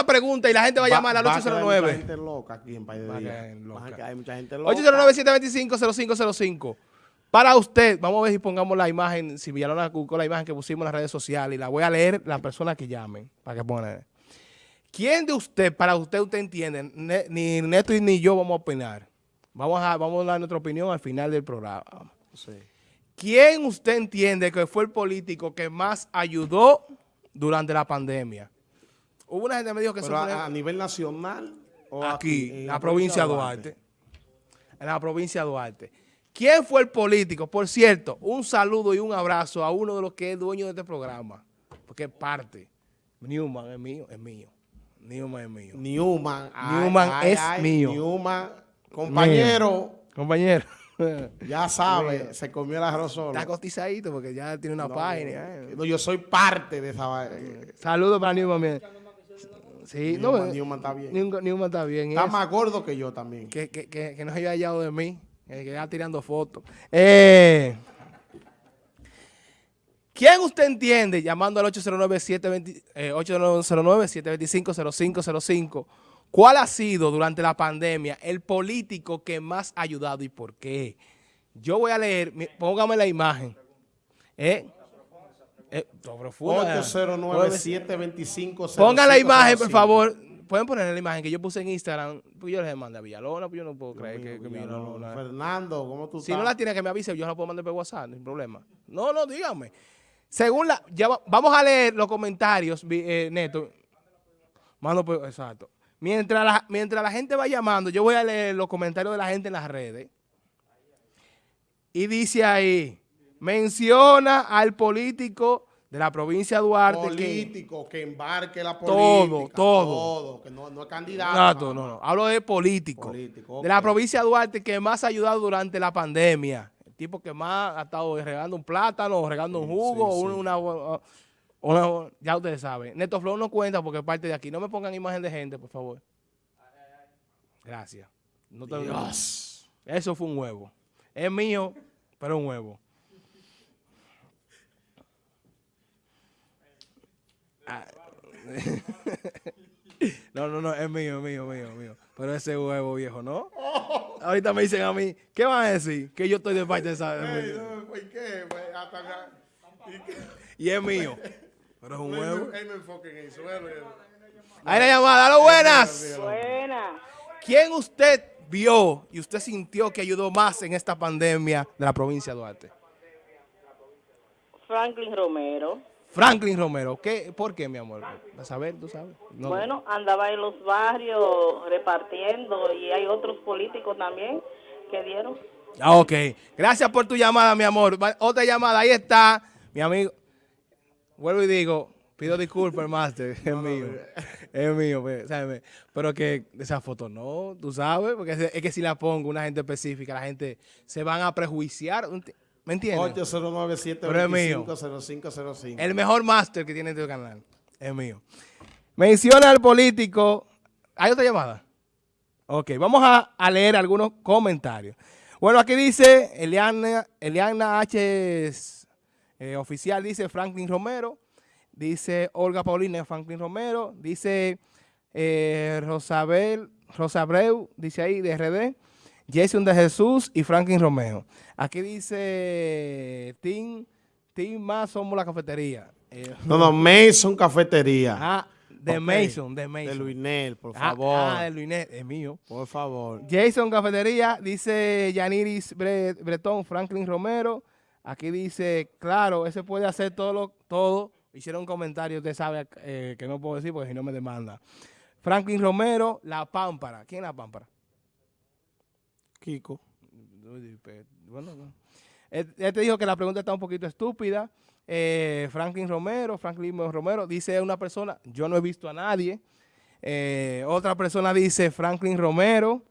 una pregunta y la gente va a llamar al Va- va a quedar Mucha 809. gente loca aquí en País de Día. quedar loca. Va a quedar mucha gente loca. 809-725-0505. Para usted, vamos a ver si pongamos la imagen, si Villalona buscó la imagen que pusimos en las redes sociales y la voy a leer la persona que llamen, para que pongan. ¿Quién de usted, para usted, usted entiende, Ne- ni Neto ni yo vamos a opinar? Vamos a, vamos a dar nuestra opinión al final del programa. Sí. ¿Quién usted entiende que fue el político que más ayudó durante la pandemia? Hubo una gente que me dijo que Pero fue a, a nivel nacional o aquí, en en la provincia de Duarte. En la provincia de Duarte. ¿Quién fue el político? Por cierto, un saludo y un abrazo a uno de los que es dueño de este programa, porque es parte. Newman es mío, es mío. Newman es mío. Newman. ay, Newman ay, es ay, mío. Newman, compañero, Compañero. ya sabe, se comió el arroz solo. Está cotizadito porque ya tiene una No, página. eh. no, yo soy parte de esa vaina. Saludos para Newman. Sí, no, Newman, eh, Newman está bien. Newman, Newman está bien. Está eso. más gordo que yo también. que, que, que, que no se haya hallado de mí, eh, que ya tirando fotos. Eh, ¿Quién usted entiende, llamando al 809-720 eh, 809-725-0505, cuál ha sido durante la pandemia el político que más ha ayudado y por qué? Yo voy a leer, póngame la imagen. ¿Eh? Eh, no, profunda. 809-725. Pongan la imagen, por favor. Pueden poner la imagen que yo puse en Instagram. Pues yo les mandé a Villalona, pues yo no puedo creer que, que Villalona. Fernando, ¿cómo tú Si estás? no la tiene, que me avise, yo la puedo mandar por WhatsApp, sin problema. No, no, dígame. Según la, ya va- vamos a leer los comentarios, eh, Neto. Mando por, exacto. Mientras la, mientras la gente va llamando, yo voy a leer los comentarios de la gente en las redes. Y dice ahí, menciona al político de la provincia de Duarte político, que, embarque la Todo, política. todo. que no, no es candidato. Nada no, no. Hablo de político. Político, De la provincia de Duarte que más ha ayudado durante la pandemia. El tipo que más ha estado regando un plátano, regando un jugo, sí, un- sí. Una, una- ya ustedes saben. Neto Flow no cuenta porque es parte de aquí. No me pongan imagen de gente, por favor. Gracias. No te- Dios. Eso fue un huevo. Es mío, pero un huevo. Ah. No, no, no, es mío, es mío, mío, mío. Pero ese huevo viejo, ¿no? Ahorita me dicen a mí, ¿qué van a decir? Que yo estoy de parte de esa... Ey, no, ¿por qué? Pues, hasta acá. ¿Y qué? Y es mío. Pero es un huevo. me- él me enfoca en. Ahí la llamada, ¡Halo, buenas! Buena. ¿Quién usted vio y usted sintió que ayudó más en esta pandemia de la provincia de Duarte? Franklin Romero. Franklin Romero. ¿Qué? ¿Por qué, mi amor? A saber, tú sabes. No. Bueno, andaba en los barrios repartiendo y hay otros políticos también que dieron. Ah, ok. Gracias por tu llamada, mi amor. Otra llamada, ahí está, mi amigo. Vuelvo y digo, pido disculpas, Master, es mío. Es mío, pues, ¿sabes? Pero que esa foto no, tú sabes, porque es es que si la pongo una gente específica, la gente se van a prejuiciar. ¿Me entiendes? 809-725-0505. El mejor máster que tiene este canal. Es mío. Menciona al político. ¿Hay otra llamada? Ok, vamos a, a leer algunos comentarios. Bueno, aquí dice Eliana, Eliana H. eh, oficial, dice Franklin Romero. Dice Olga Paulina Franklin Romero. Dice eh, Rosabel, Rosabreu, dice ahí de RD. Jason de Jesús y Franklin Romeo. Aquí dice Team, team más somos la cafetería. Eh, No, no, Mason Cafetería. ah, de. Mason, de Mason. De Luinel, por Ah, favor. Ah, de Luinet, es mío. Por favor. Jason Cafetería, dice Yaniris Bre- Bretón, Franklin Romero. Aquí dice, claro, ese puede hacer todo. Lo, todo. Hicieron un comentario, usted sabe eh, que no puedo decir porque si no me demanda. Franklin Romero, La Pámpara. ¿Quién es La Pámpara? Kiko. Bueno, no. Él, te dijo que la pregunta está un poquito estúpida. Eh, Franklin Romero, Franklin Romero, dice una persona, yo no he visto a nadie. Eh, otra persona dice Franklin Romero.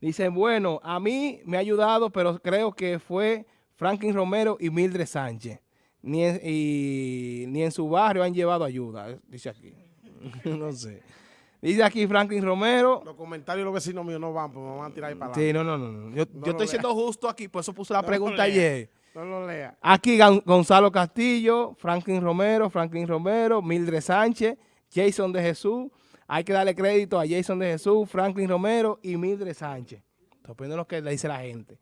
Dice, bueno, a mí me ha ayudado, pero creo que fue Franklin Romero y Mildred Sánchez. Ni en, y, ni en su barrio han llevado ayuda, eh, dice aquí. no sé. Dice aquí Franklin Romero. Los comentarios de los vecinos míos no van, pues me van a tirar ahí para Sí, adelante. no, no, no. no. Yo, No yo estoy lea. siendo justo aquí, por eso puse la No pregunta ayer. No lo lea. Aquí Gonzalo Castillo, Franklin Romero, Franklin Romero, Mildred Sánchez Jason de Jesús. Hay que darle crédito a Jason de Jesús, Franklin Romero y Mildred Sánchez. Depende de lo que le dice la gente.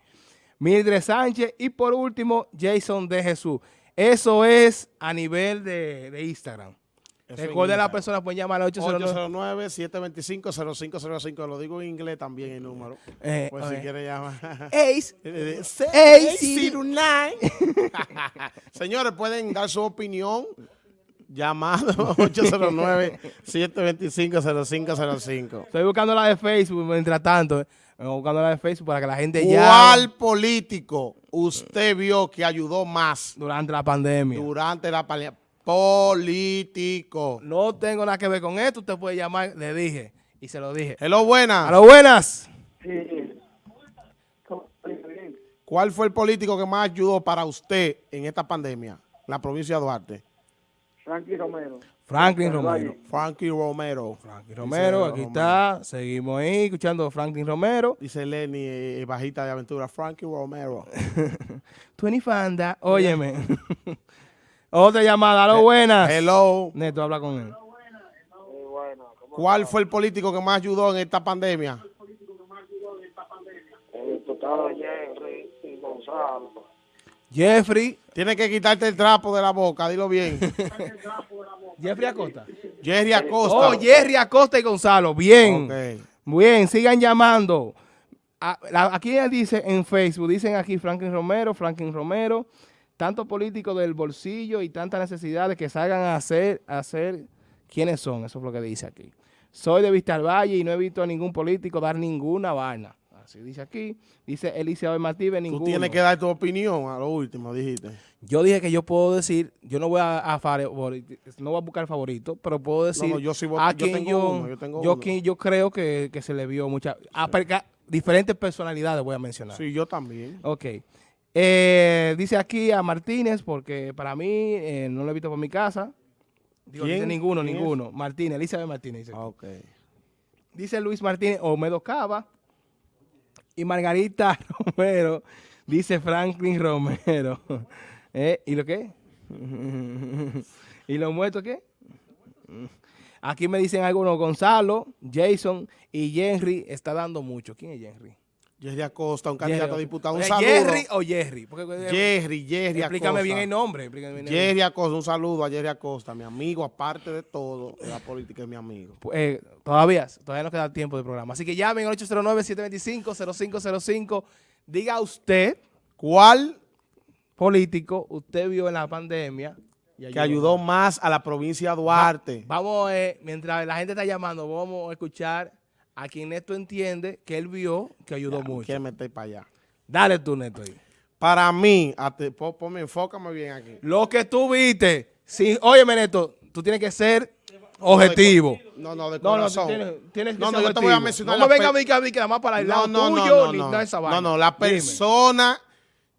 Mildred Sánchez y por último, Jason de Jesús. Eso es a nivel de, de Instagram. Recuerden, las personas pueden llamar al 809. 809-725-0505. Lo digo en inglés también el número. Eh, Pues ok. si quiere llamar. Ace. Eh, Ey, 09. Señores, pueden dar su opinión llamando 809-725-0505. Estoy buscando la de Facebook mientras tanto. eh. Estoy buscando la de Facebook para que la gente llame ¿Cuál político usted vio que ayudó más durante la pandemia. durante la pandemia? Político. No tengo nada que ver con esto. Usted puede llamar, le dije. Y se lo dije. Hello, buenas. A lo buenas. ¿Cuál fue el político que más ayudó para usted en esta pandemia? La provincia de Duarte. Frankie Romero. Franklin Romero. Frankie Romero. Franklin Romero, aquí está. Seguimos ahí escuchando a Franklin Romero. Dice Lenny, eh, bajita de aventura. Frankie Romero. Twenty Fanda. Óyeme. Otra llamada. A lo buenas. Hello. Neto, habla con él. Muy bueno. ¿Cómo ¿Cuál fue el político que más ayudó en esta pandemia? el diputado Jerry y Gonzalo? Jeffrey. Tiene que quitarte el trapo de la boca, dilo bien. Jeffrey Acosta. Jerry Acosta. Oh, Jerry Acosta y Gonzalo. Bien. Ok. Bien, sigan llamando. A- la- aquí dice en Facebook, dicen aquí Franklin Romero, Franklin Romero, tantos políticos del bolsillo y tantas necesidades que salgan a hacer, a hacer quiénes son, eso es lo que dice aquí. Soy de Vista al Valle y no he visto a ningún político dar ninguna vaina. Así dice aquí. Dice Elizabeth Martínez, Tú ninguno. tienes que dar tu opinión a lo último, dijiste. Yo dije que yo puedo decir, yo no voy a, a no voy a buscar favorito, pero puedo decir no, yo sí voy- a yo quien tengo yo, uno, yo tengo yo quien yo creo que, que se le vio mucha, a perca- diferentes personalidades voy a mencionar. Sí, yo también. Ok. Eh, dice aquí a Martínez, porque para mí eh, no lo he visto por mi casa. Digo, ¿Quién? dice ninguno, ¿Quién es? ninguno. Martínez, Elizabeth Martínez. Dice, Ah. Dice Luis Martínez, Omedo Cava. Y Margarita Romero, dice Franklin Romero. Eh, ¿Y lo qué? ¿Y los muertos qué? Aquí me dicen algunos, Gonzalo, Jason y Henry está dando mucho. ¿Quién es Henry? Jerry Acosta, un candidato a diputado. Un ¿Es saludo. ¿Jerry o Jerry? Porque, Jerry, Jerry explícame Acosta. bien el nombre. bien el Jerry Acosta, un saludo a Jerry Acosta, mi amigo, aparte de todo, de la política es mi amigo. Eh, todavía, todavía nos queda tiempo de programa. Así que llamen al 809-725-0505. Diga usted, ¿Cuál político, usted vio en la pandemia que ayudó más a la provincia de Duarte? Vamos, eh, mientras la gente está llamando, vamos a escuchar a quien Neto entiende que él vio que ayudó mucho. Quiere meter para allá. Dale tú, Neto. ahí. Para mí, po- ponme, enfócame bien aquí. Lo que tú viste, sí, óyeme, Neto, tú tienes que ser objetivo. No, no, de No, no, corazón. tú tienes, tienes que No, ser no, yo te voy a mencionar No me la venga a mí que a mí que nada más para el No, lado no, no, tuyo, no, ni no. nada esa No, vaina. no, la Dime, persona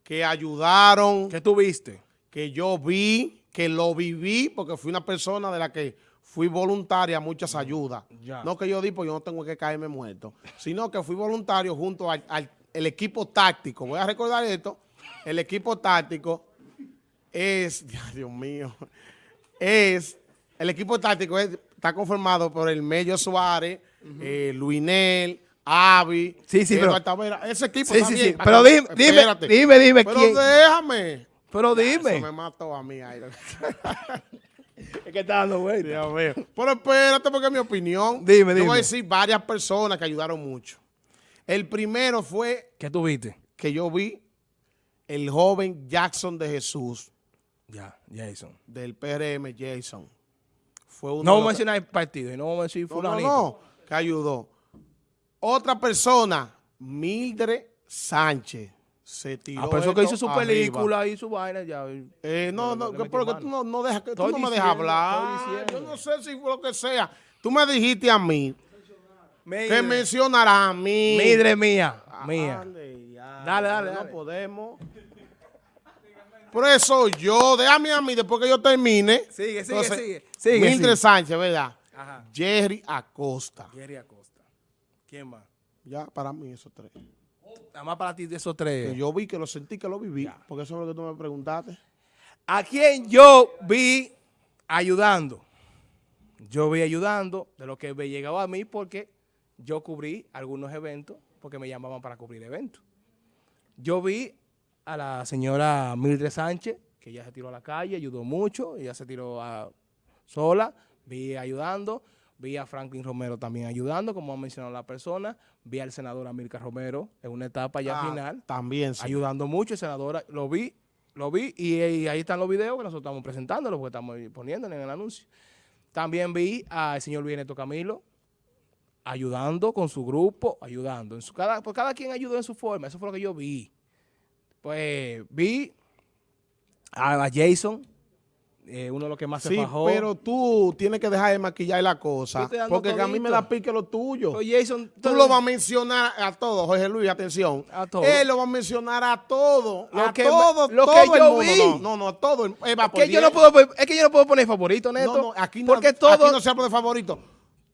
que ayudaron, ¿Qué tú viste? que yo vi, que lo viví, porque fui una persona de la que fui voluntaria a muchas ayudas. Ya. No que yo di, pues yo no tengo que caerme muerto, sino que fui voluntario junto al, al- el equipo táctico. Voy a recordar esto. El equipo táctico es, Dios mío, es, el equipo táctico es- está conformado por el Mello Suárez, eh, Luinel, Avi, Sí, sí, pero-. Ese equipo Sí, sí, sí. Pero dime, dime, espérate. dime, dime Pero quién. déjame. Pero Eso me dime. mató a mí. Es que está dando vuelta. Dios mío. Pero espérate, porque es mi opinión. Dime, Yo dime. voy a decir varias personas que ayudaron mucho. El primero fue ¿Qué tú viste? que yo vi el joven Jackson de Jesús, Ya, Jason. del PRM Jason. Fue uno No vamos a mencionar el partido y no vamos a decir no, no, fulanito. no, que ayudó. Otra persona, Mildred Sánchez, se tiró Ah, pero eso que hizo su arriba. película y su vaina ya. Eh, no, no, le que- metió pero que mano. tú no, no dejas, que tú no me dejas hablar. Yo no sé si fue lo que sea. Tú me dijiste a mí que Mildred. mencionara a mí. Mildred mía. Ah, Mía. ya, Dale, dale, No podemos. Por eso yo, déjame a mí después que yo termine. Sigue, sigue, Entonces, sigue. Sigue. Sánchez, ¿verdad? Ajá. Jerry Acosta. Jerry Acosta. ¿Quién más? Ya, para mí esos tres. Nada más para ti de esos Que tres. yo vi, que lo sentí, que lo viví. Porque eso es lo que tú me preguntaste. ¿A quién yo vi ayudando? yo vi ayudando de lo que me llegaba a mí porque yo cubrí algunos eventos, porque me llamaban para cubrir eventos. Yo vi a la señora Mildred Sánchez, que ella se tiró a la calle, ayudó mucho, ella se tiró a- sola, vi ayudando, vi a Franklin Romero también ayudando, como ha mencionado la persona, vi al senador Amílcar Romero en una etapa ya Ah, final, También, sí. ayudando mucho, el senador, lo vi, lo vi, y, y ahí están los videos que nosotros estamos presentando, porque estamos poniéndole en el anuncio. También vi al señor Luis Neto Camilo ayudando con su grupo, ayudando. En su, cada, pues cada quien ayudó en su forma, eso fue lo que yo vi. Pues vi a Jason, eh, uno de los que más se Sí, fajó. pero tú tienes que dejar de maquillar la cosa. Porque que a mí me da pique lo tuyo. Pero Jason, Tú todo- lo vas a mencionar a todos, Jorge Luis, atención. A todos. Él lo va a mencionar a todos. Lo a que- todos, lo todo que el yo mundo. vi. No, no, no, a todo. eh, va Es que, yo 10. no puedo, es que yo no puedo poner favorito, Neto. No, no, aquí no, porque todo, aquí no se habla de favorito.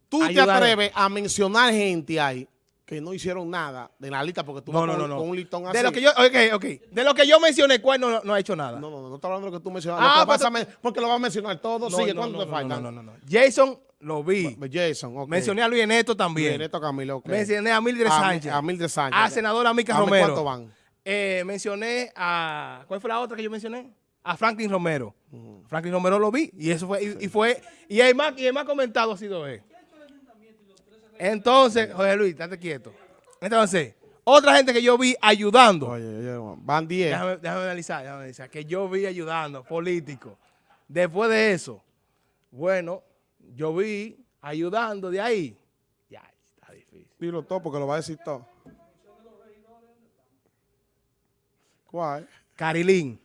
Tú te atreves a mencionar gente ahí que no hicieron nada de la lista porque tú No, vas no, con, no, con un listón así. De lo que yo, ok, ok. De lo que yo mencioné, ¿cuál no, no ha hecho nada? No, no, no, no estoy hablando de lo que tú mencionas. Ah, lo que a men- porque lo vas a mencionar todo. No, Sigue, no, ¿cuánto no, te no, falta? no, no, no. Jason lo vi. Jason, ok. Mencioné a Luis Neto también. Bien, Neto Camilo, ok. Mencioné a Mildred Sánchez. A Mildred Sánchez. A senadora Mica Romero. ¿Cuántos van? Eh, mencioné a. ¿Cuál fue la otra que yo mencioné? A Franklin Romero. Franklin Romero lo vi. Y eso fue. Y, y fue. Y el más, y el más comentado ha sido él. Entonces, Jorge Luis, estate quieto. Entonces, otra gente que yo vi ayudando. Oye, van 10. Déjame, déjame analizar, déjame analizar. Que yo vi ayudando, político. Después de eso, bueno, yo vi ayudando de ahí. Ya, está difícil. Dilo todo porque lo va a decir todo. ¿Cuál? Carilín.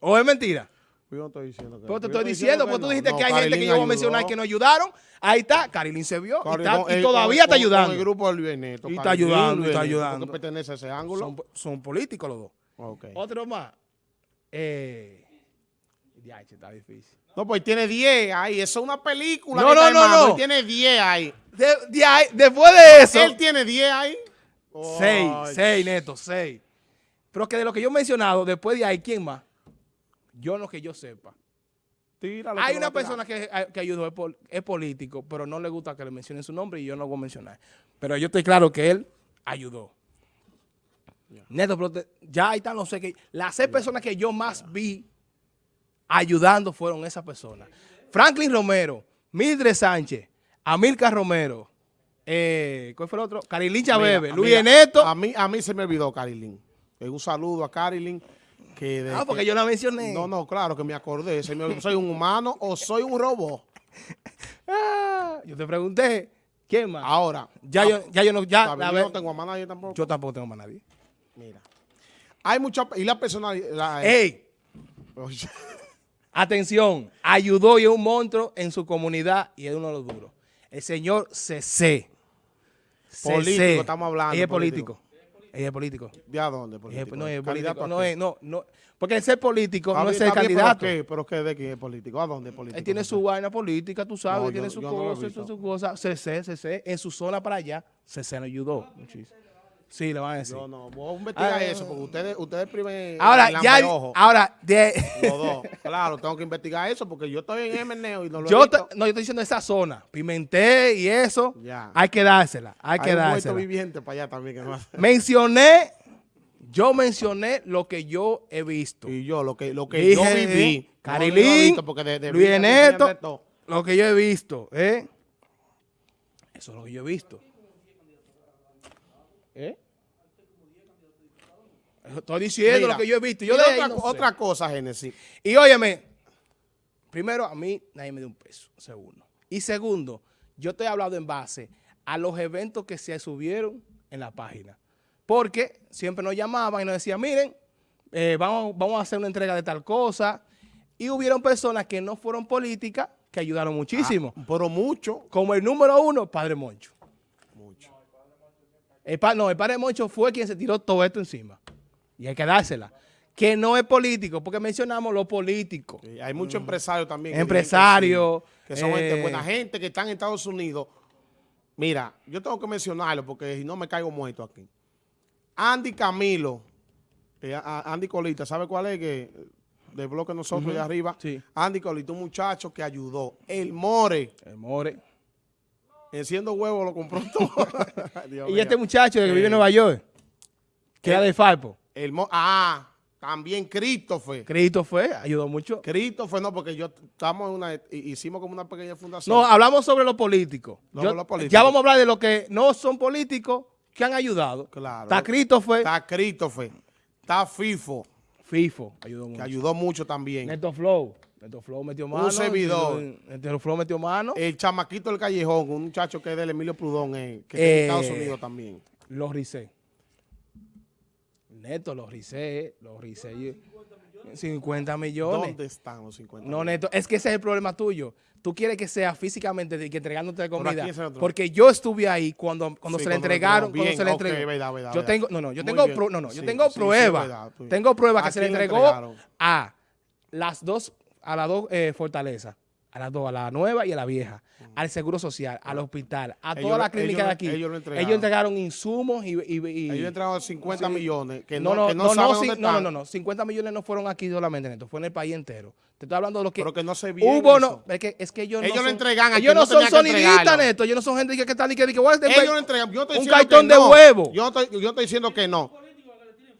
¿O es mentira? Yo no estoy diciendo que. Pero te estoy diciendo, porque tú dijiste No, que hay gente que Carilín yo voy a mencionar que no ayudaron. Ahí está, Carilín se vio y, Carilín está- con- y todavía con- está ayudando. El grupo del Luis Neto. Y está Carilín, ayudando, Luis está ayudando. porque pertenece a ese ángulo. Son, son políticos los dos. Ok. Otro más. Eh, ya, está difícil. No, pues tiene 10 ahí. Eso es una película. No, no, no, no. Él tiene 10 ahí. De- de ahí- después de eso. Él tiene 10 ahí. Seis, Ay, seis, neto, seis. Pero que de lo que yo he mencionado, después de ahí, ¿quién más? Yo no que yo sepa. tíralo, Hay lo una persona que, que ayudó, es, pol- es político, pero no le gusta que le mencionen su nombre y yo no lo voy a mencionar. Pero yo estoy claro que él ayudó. Neto, pero te- ya ahí están los sé que las seis personas que yo más vi ayudando fueron esas personas. Franklin Romero, Mildred Sánchez, Amilcar Romero, eh, ¿cuál fue el otro? Carilín Chabebe, Luis Neto. A mí, a mí se me olvidó Carilín. Eh, Un saludo a Carilín. Que de Ah, porque que- yo la mencioné. No, no, claro que me acordé. ¿Soy un humano o soy un robot? Ah, yo te pregunté, ¿quién más? Ahora, ya, yo, ya yo no, ya, a yo no tengo a nadie tampoco. yo tampoco tengo más nadie. Mira. Hay mucha... Y la personalidad... ¡Ey! Oye, Atención, ayudó y es un monstruo en su comunidad y es uno de los duros. El señor CC. Político, estamos hablando, Ella es político. político. Ella es político. ¿De a dónde? Político? no es ¿Candidato político. No es, no, no. Porque el ser político no es ser candidato. ¿Pero qué? ¿Pero qué? ¿De qué es político? ¿A dónde es político? Él tiene su vaina política, tú sabes, No, tiene yo- su yo cosa, su, su cosa. CC, CC, en su zona para allá, CC nos ayudó muchísimo. Sí, le van a decir. Yo no, voy a investigar Ah, eso, porque ustedes, ustedes primen Ahora, ya, ahora, de, los dos. Claro, tengo que investigar eso, porque yo estoy en MNEO y no lo he yo, visto. te- no, yo estoy diciendo esa zona, Pimenté y eso, Ya. hay que dársela, hay, Hay que un dársela. viviente para allá también que no hace. Mencioné, yo mencioné lo que yo he visto. Y yo, lo que, lo que Dije, yo viví. no, Carilín, no he visto, porque de- de Luis Neto, lo que yo he visto, ¿eh? Eso es lo que yo he visto. ¿Eh? Estoy diciendo Mira, lo que yo he visto. Yo de otra, no otra cosa, Génesis. Y óyeme, primero a mí nadie me dio un peso, segundo. Y segundo, yo te he hablado en base a los eventos que se subieron en la página. Porque siempre nos llamaban y nos decían, miren, eh, vamos, vamos a hacer una entrega de tal cosa. Y hubieron personas que no fueron políticas que ayudaron muchísimo. Ah, pero mucho. Como el número uno, Padre Moncho. El pa- no, el Padre Moncho fue quien se tiró todo esto encima. Y hay que dársela. Que no es político, porque mencionamos lo político. Eh, Hay muchos empresarios también. Empresarios, Que, son gente eh, buena gente que están en Estados Unidos. Mira, yo tengo que mencionarlo porque si no me caigo muerto aquí. Andy Camilo, eh, Andy Colita, ¿sabe cuál es? Que del bloque nosotros de arriba. Sí. Andy Colito, un muchacho que ayudó. El More, El More. Enciendo huevo, lo compró todo. Dios Y este muchacho que vive en Nueva York, que era de Falpo. El Mo- ah, también Christopher. Cristo fue, ayudó mucho. Christopher, no, porque yo estamos en una, hi- hicimos como una pequeña fundación. No, hablamos sobre los políticos. No, Yo-. Ya vamos a hablar de los que no son políticos que han ayudado. Claro. Está Cristo fue, Está Christopher. Está FIFO, FIFO, ayudó que mucho. ayudó mucho también. Neto Flow, Neto Flow metió mano. servidor. Neto Flow metió mano. El chamaquito del callejón, un muchacho que es del Emilio Prudón, eh, que está Eh, en Estados Unidos también. Los Ricé. Neto, los Ricé, los Ricé. 50 millones. ¿Dónde están los 50? No, Neto, es que ese es el problema tuyo. Tú quieres que sea físicamente de que entregándote ¿a comida. Porque yo estuve ahí cuando, cuando Sí, se le entregaron, cuando se le entregó. verdad, verdad, yo tengo, no, no, yo tengo, pro- no, no, yo Sí, tengo sí, verdad, tú- tengo pruebas ¿A que se le entregó a las dos, a las dos eh, fortalezas. A las dos, a la nueva y a la vieja. Al Seguro Social, al hospital, a Ellos toda la clínica ellos de aquí. ellos lo entregaron. Ellos entregaron insumos y... y, y- Ellos entregaron 50 Sí. millones, que no, no, no, que no, no, saben no, dónde no, no, no, no, 50 millones no fueron aquí solamente, Neto, fue en el país entero. Te estoy hablando de lo que... pero que no se vio Hubo, no, es que, es que ellos, Ellos no lo entregan ellos no son sonidistas. Neto, ellos no son gente que, que están y que, que, que, Ellos lo entregan. Yo estoy un cartón de no. huevo. Yo estoy, yo estoy diciendo que no.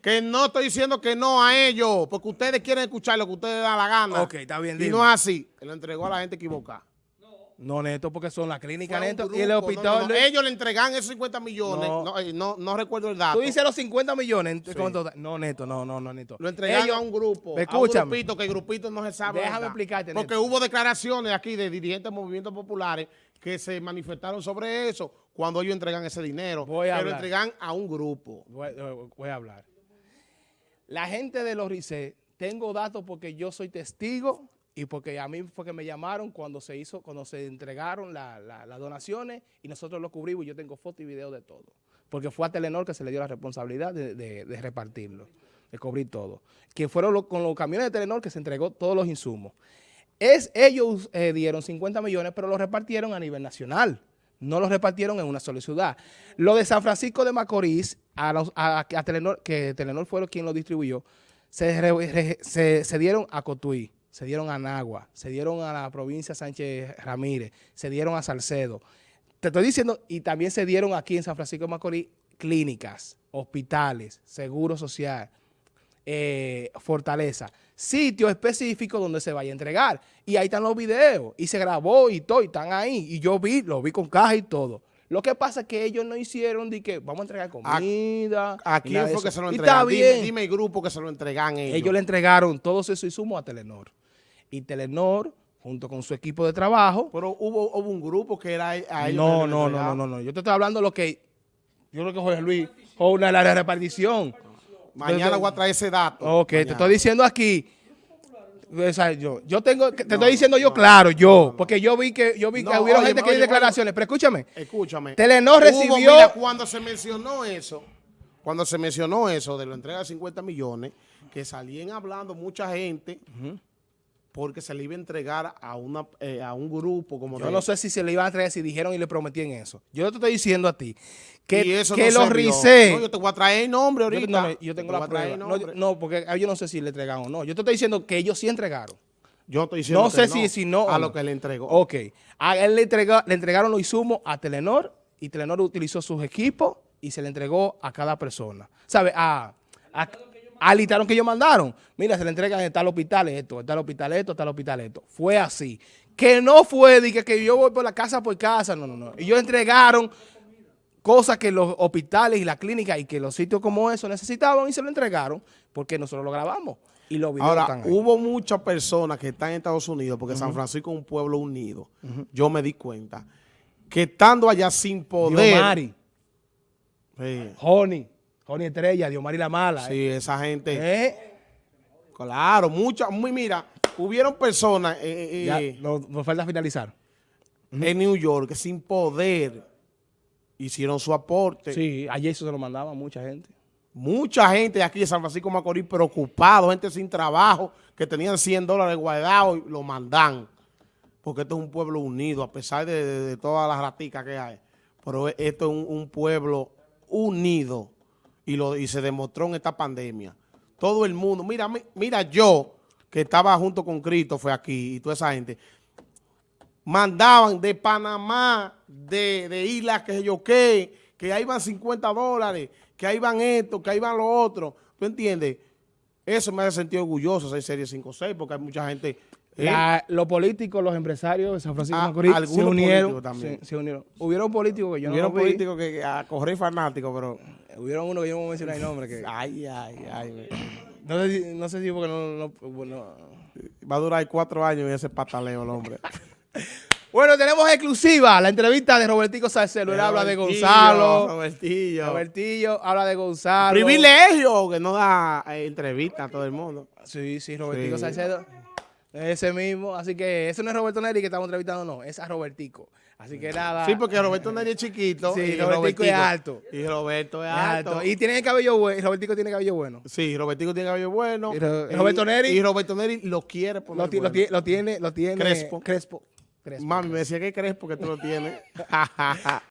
Que no estoy diciendo que no a ellos, porque ustedes quieren escuchar lo que ustedes dan la gana. Ok, está bien, Y dime. no es así. Él lo entregó a la gente equivocada. No, Neto, porque son la clínica, Fue a un Neto, grupo, y el hospital. no, no. Ellos le entregan esos 50 millones. No. No, eh, no, no recuerdo el dato. Tú dices los 50 millones. No, Neto, no, no, no, Neto. Lo entregaron Ellos- a un grupo, Escúchame. a un grupito, que el grupito no se sabe. Déjame explicarte, Porque Neto. hubo declaraciones aquí de dirigentes de movimientos populares que se manifestaron sobre eso cuando ellos entregan ese dinero. Voy a lo hablar. entregan a un grupo. Voy, eh, voy a hablar. La gente de los RICE, tengo datos porque yo soy testigo y porque a mí fue que me llamaron cuando se hizo, cuando se entregaron la- la- las donaciones y nosotros lo cubrimos y yo tengo foto y video de todo. Porque fue a Telenor que se le dio la responsabilidad de, repartirlo, de cubrir todo. Que fueron con los camiones de Telenor que se entregó todos los insumos. Es, ellos eh, dieron 50 millones, pero los repartieron a nivel nacional. No los repartieron en una sola ciudad. Lo de San Francisco de Macorís, a, los- a- Telenor, que Telenor fue quien lo distribuyó, se- se dieron a Cotuí, se dieron a Nagua, se dieron a la provincia Sánchez Ramírez, se dieron a Salcedo. Te estoy diciendo, y también se dieron aquí en San Francisco de Macorís clínicas, hospitales, seguro social, eh, Fortaleza, sitio específico donde se vaya a entregar. Y ahí están los videos, y se grabó y todo, y están ahí. Y yo vi, lo vi con caja y todo. Lo que pasa es que ellos no hicieron de que vamos a entregar comida. ¿A quién fue que se lo entregan? Dime, bien. dime el grupo que se lo entregan ellos. Ellos le entregaron todos esos insumos a Telenor. Y Telenor, junto con su equipo de trabajo, Pero hubo, hubo un grupo que era a ellos. no, no, no, no, no, no. Yo te estoy hablando de lo que, yo creo que Jorge Luis, o una de la repartición. Mañana voy a traer ese dato. Ok, te estoy diciendo aquí. o sea, yo, yo tengo, te estoy diciendo yo claro, yo, porque yo vi que, yo vi que hubieron gente que dio declaraciones, pero escúchame, Escúchame. Telenor Hubo, recibió- mira, cuando se mencionó eso, cuando se mencionó eso de la entrega de 50 millones, que salían hablando mucha gente porque se le iba a entregar a una eh, a un grupo como yo no sé si se le iban a traer, si dijeron y le prometían eso. Yo te estoy diciendo a ti que, y eso que no los. RICE, No, yo te voy a traer el nombre yo, ahorita. no, yo Te tengo la prueba. No, yo- no, porque yo no sé si le entregaron o no. Yo te estoy diciendo que ellos sí entregaron. Yo estoy diciendo No que sé si, si no a lo que le entregó. Ok. A él le, entrega- le entregaron los insumos a Telenor y Telenor utilizó sus equipos y se le entregó a cada persona. ¿Sabe? A, a, al listado que ellos mandaron. Mira, se le entregan en tal hospital esto, en tal hospital esto, en tal hospital esto. Fue así. Que no fue de que, yo voy por la casa por casa. No, no, no. Ellos entregaron cosas que los hospitales y la clínica y que los sitios como eso necesitaban y se lo entregaron porque nosotros lo grabamos. Y los videos Ahora, están ahí. hubo muchas personas que están en Estados Unidos, porque San Francisco es un pueblo unido. Yo me di cuenta que estando allá sin poder. Diomari, Sí, Joni, Joni Estrella, Diomari La Mala. sí, esa gente. ¿Eh? Claro, muchas. Muy, mira, hubieron personas eh, eh, Ya, eh, no- nos falta finalizar. en New York sin poder hicieron su aporte. Sí, ayer eso se lo mandaba a mucha gente. Mucha gente aquí de San Francisco de Macorís preocupado, gente sin trabajo, que tenían 100 dólares guardados y lo mandan. Porque esto es un pueblo unido, a pesar de, de- de todas las raticas que hay. Pero esto es un, un pueblo unido y, lo, y se demostró en esta pandemia. Todo el mundo, mira, mi- mira yo, que estaba junto con Cristo, fue aquí, y toda esa gente, mandaban de Panamá, de, de islas que sé yo qué, que ahí van 50 dólares, que ahí van esto, que ahí van lo otro. ¿Tú entiendes? Eso me hace sentir orgulloso ser Serie 5-6, porque hay mucha gente... La- los políticos, los empresarios de San Francisco de Ah, Macorís se algunos unieron, también. se, se unieron. Hubieron políticos que yo Hubieron no vi. políticos que, a correr fanáticos, pero... Hubieron uno que yo no voy a mencionar el nombre. Que, Ay, ay, ay. no, sé si, no sé si porque no... no- bueno. Va a durar cuatro años en ese pataleo el hombre. Bueno, tenemos exclusiva la entrevista de Robertico Salcedo. Él habla de Gonzalo. Robertillo. Robertillo habla de Gonzalo. Privilegio que no da eh, entrevista a todo el mundo. Sí, sí, Robertico Sí. Salcedo. Ese mismo. Así que ese no es Roberto Neri que estamos entrevistando, no. Es a Robertico. Así que nada. Sí, porque Roberto Neri es chiquito. Sí, y Robertico es alto. Y Roberto es es alto. alto. Y tiene el cabello bueno. Robertico tiene cabello bueno. Sí, Robertico tiene cabello bueno. Y Ro- Roberto Neri- Y Roberto Neri lo quiere poner Lo, ti- lo bueno. ti- lo tiene, lo tiene. Crespo. Crespo. Crespo. Mami, me decía que crees porque tú lo tienes.